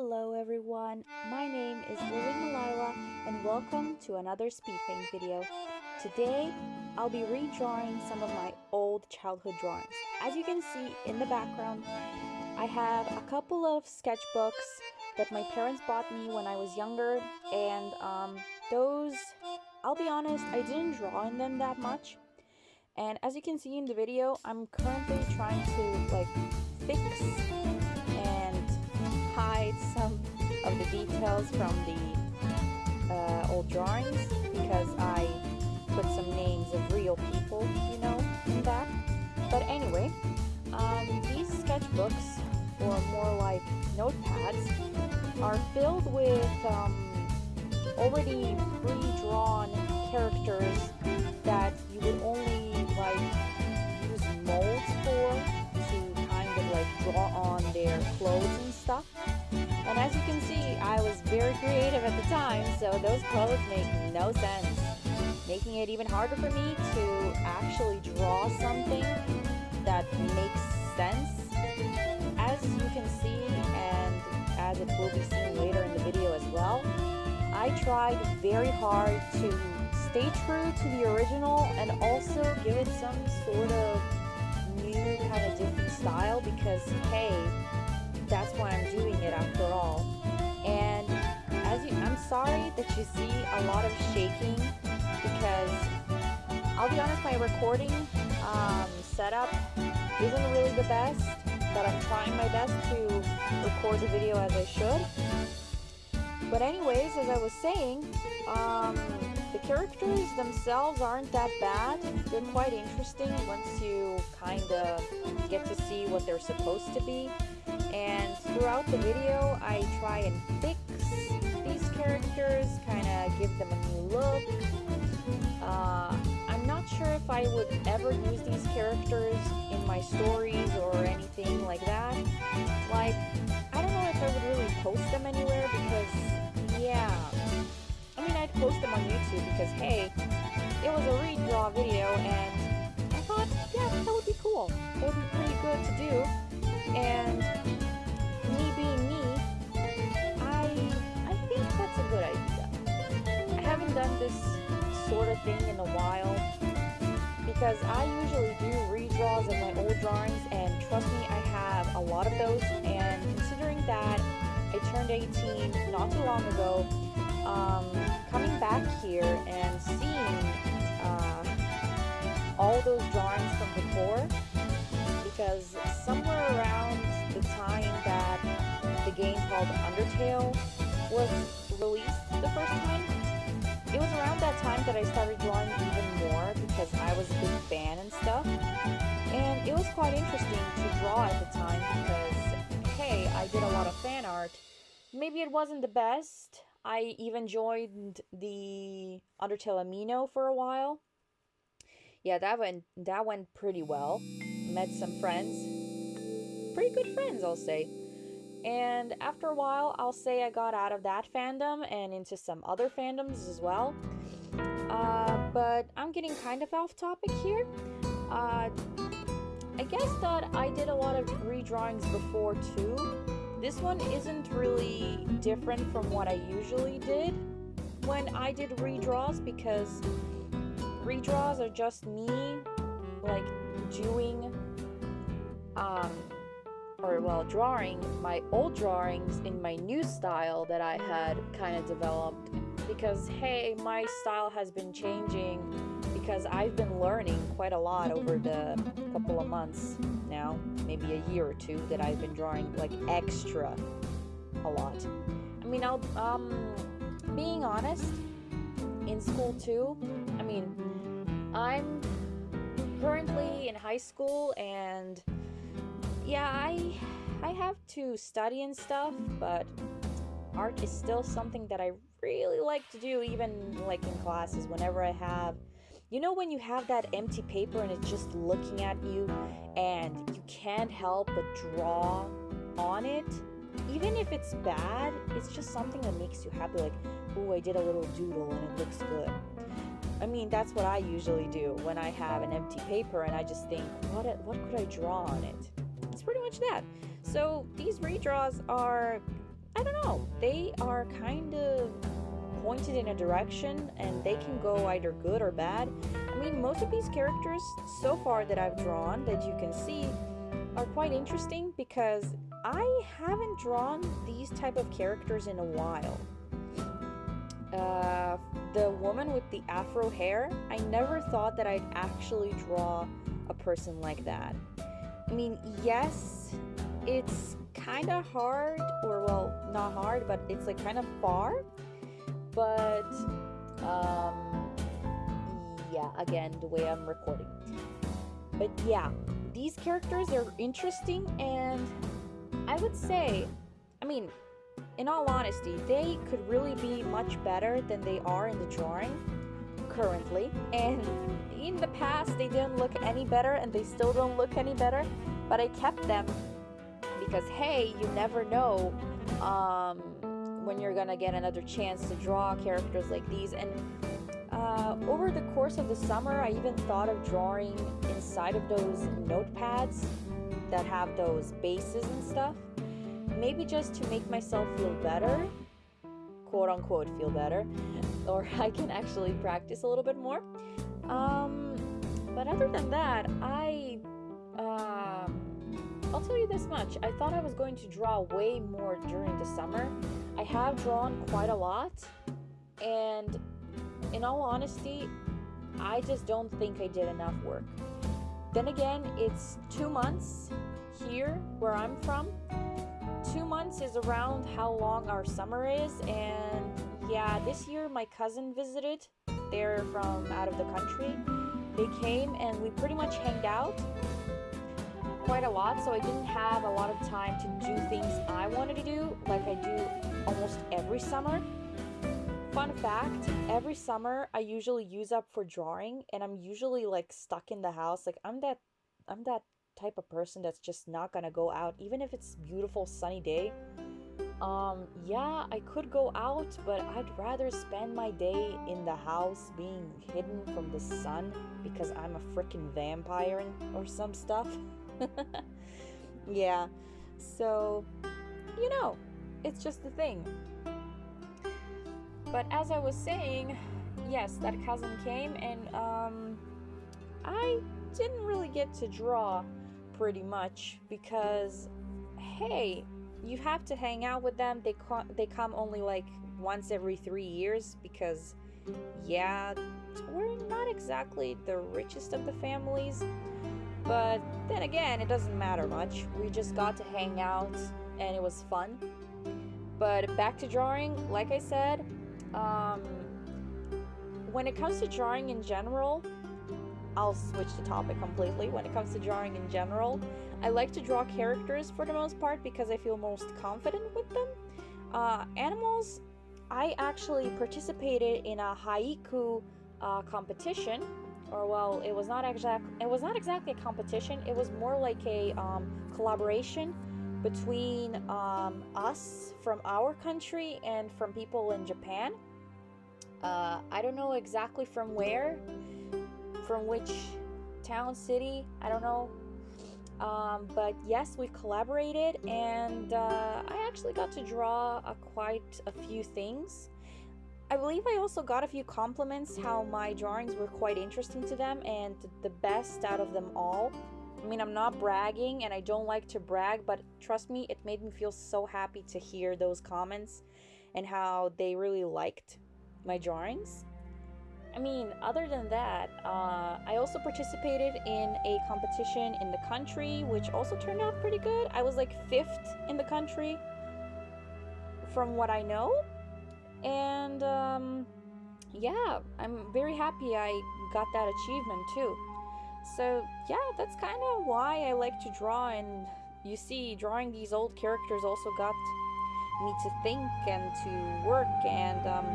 Hello everyone, my name is Lily Malila and welcome to another speed paint video. Today, I'll be redrawing some of my old childhood drawings. As you can see in the background, I have a couple of sketchbooks that my parents bought me when I was younger and um, those, I'll be honest, I didn't draw in them that much. And as you can see in the video, I'm currently trying to like fix hide some of the details from the uh, old drawings because I put some names of real people, you know, in that. But anyway, um, these sketchbooks, or more like notepads, are filled with um, already pre-drawn characters that you would only like use molds for to kind of like draw on their clothes so those clothes make no sense. Making it even harder for me to actually draw something that makes sense. As you can see, and as it will be seen later in the video as well, I tried very hard to stay true to the original and also give it some sort of new kind of different style because hey that's why I'm doing it after all. I'm sorry that you see a lot of shaking because I'll be honest, my recording um, setup isn't really the best, but I'm trying my best to record the video as I should. But anyways, as I was saying, um, the characters themselves aren't that bad. They're quite interesting once you kind of get to see what they're supposed to be and throughout the video I try and these characters, kind of give them a new look. Uh, I'm not sure if I would ever use these characters in my stories or anything like that. Like, I don't know if I would really post them anywhere because, yeah. I mean, I'd post them on YouTube because, hey, it was a redraw video and because I usually do redraws of my old drawings and trust me, I have a lot of those and considering that I turned 18 not too long ago, um, coming back here and seeing uh, all those drawings from before because somewhere around the time that the game called Undertale was released the first time. It was around that time that I started drawing because I was a big fan and stuff. And it was quite interesting to draw at the time because, hey, I did a lot of fan art. Maybe it wasn't the best. I even joined the Undertale Amino for a while. Yeah, that went that went pretty well. Met some friends pretty good friends, I'll say. And after a while, I'll say I got out of that fandom and into some other fandoms as well. Uh, but I'm getting kind of off topic here. Uh, I guess that I did a lot of redrawings before too. This one isn't really different from what I usually did when I did redraws because redraws are just me like doing um, or well, drawing my old drawings in my new style that I had kind of developed because hey, my style has been changing because I've been learning quite a lot over the couple of months now, maybe a year or two that I've been drawing like extra a lot. I mean, I'll um being honest, in school too. I mean, I'm currently in high school and yeah, I I have to study and stuff, but art is still something that I really like to do even like in classes whenever I have you know when you have that empty paper and it's just looking at you and you can't help but draw on it? Even if it's bad it's just something that makes you happy like oh i did a little doodle and it looks good. I mean that's what i usually do when i have an empty paper and i just think what what could i draw on it? It's pretty much that. So these redraws are, I don't know, they are kind of pointed in a direction and they can go either good or bad. I mean, most of these characters so far that I've drawn that you can see are quite interesting because I haven't drawn these type of characters in a while. Uh, the woman with the afro hair, I never thought that I'd actually draw a person like that. I mean, yes, it's kind of hard, or well, not hard, but it's like kind of far. But, um, yeah, again, the way I'm recording. But yeah, these characters are interesting, and I would say, I mean, in all honesty, they could really be much better than they are in the drawing currently. And in the past, they didn't look any better, and they still don't look any better. But I kept them because, hey, you never know um, when you're gonna get another chance to draw characters like these. And uh, over the course of the summer, I even thought of drawing inside of those notepads that have those bases and stuff. Maybe just to make myself feel better, quote unquote, feel better, or I can actually practice a little bit more. Um, but other than that, I. Uh, I'll tell you this much. I thought I was going to draw way more during the summer. I have drawn quite a lot, and in all honesty, I just don't think I did enough work. Then again, it's two months here where I'm from. Two months is around how long our summer is, and yeah, this year my cousin visited. They're from out of the country. They came and we pretty much hanged out quite a lot, so I didn't have a lot of time to do things I wanted to do, like I do almost every summer. Fun fact, every summer I usually use up for drawing and I'm usually like stuck in the house. Like I'm that I'm that type of person that's just not gonna go out even if it's beautiful sunny day. Um yeah, I could go out, but I'd rather spend my day in the house being hidden from the sun because I'm a freaking vampire or some stuff. yeah. So, you know, it's just the thing. But as I was saying, yes, that cousin came and um I didn't really get to draw pretty much because hey, you have to hang out with them. They co- they come only like once every 3 years because yeah, we're not exactly the richest of the families. But then again, it doesn't matter much. We just got to hang out and it was fun. But back to drawing, like I said, um, when it comes to drawing in general, I'll switch the topic completely. When it comes to drawing in general, I like to draw characters for the most part because I feel most confident with them. Uh, animals, I actually participated in a haiku uh, competition, or well, it was not exact. It was not exactly a competition. It was more like a um, collaboration between um, us from our country and from people in Japan. Uh, I don't know exactly from where, from which town, city, I don't know. Um, but yes, we collaborated, and uh, I actually got to draw quite a few things. I believe I also got a few compliments how my drawings were quite interesting to them and the best out of them all I mean, I'm not bragging and I don't like to brag, but trust me, it made me feel so happy to hear those comments and how they really liked my drawings. I mean, other than that, uh, I also participated in a competition in the country, which also turned out pretty good. I was like fifth in the country, from what I know. And um, yeah, I'm very happy I got that achievement too. So, yeah, that's kind of why I like to draw. And you see, drawing these old characters also got me to think and to work. And, um,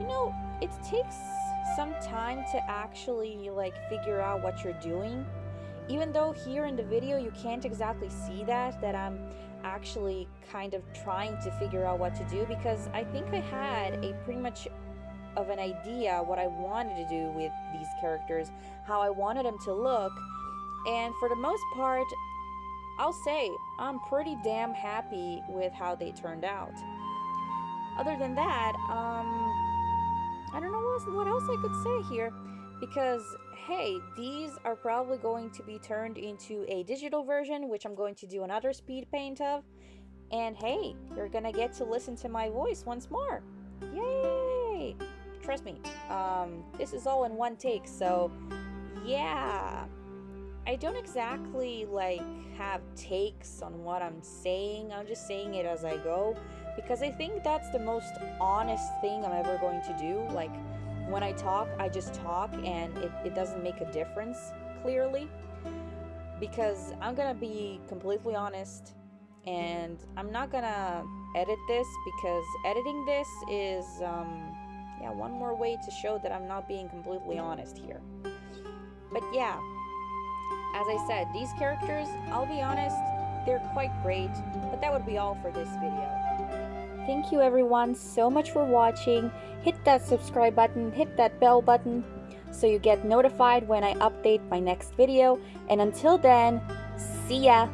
you know, it takes some time to actually, like, figure out what you're doing. Even though here in the video you can't exactly see that, that I'm actually kind of trying to figure out what to do because I think I had a pretty much of an idea what I wanted to do with these characters, how I wanted them to look, and for the most part, I'll say I'm pretty damn happy with how they turned out. other than that, um, I don't know what else, what else I could say here because hey, these are probably going to be turned into a digital version, which I'm going to do another speed paint of. And hey, you're gonna get to listen to my voice once more. Yay! Trust me, um, this is all in one take, so yeah. I don't exactly like have takes on what I'm saying. I'm just saying it as I go because I think that's the most honest thing I'm ever going to do. Like when I talk, I just talk and it, it doesn't make a difference clearly because I'm gonna be completely honest and I'm not gonna edit this because editing this is um, yeah one more way to show that I'm not being completely honest here. But yeah as I said these characters I'll be honest they're quite great but that would be all for this video Thank you everyone so much for watching. Hit that subscribe button, hit that bell button so you get notified when I update my next video. And until then, see ya!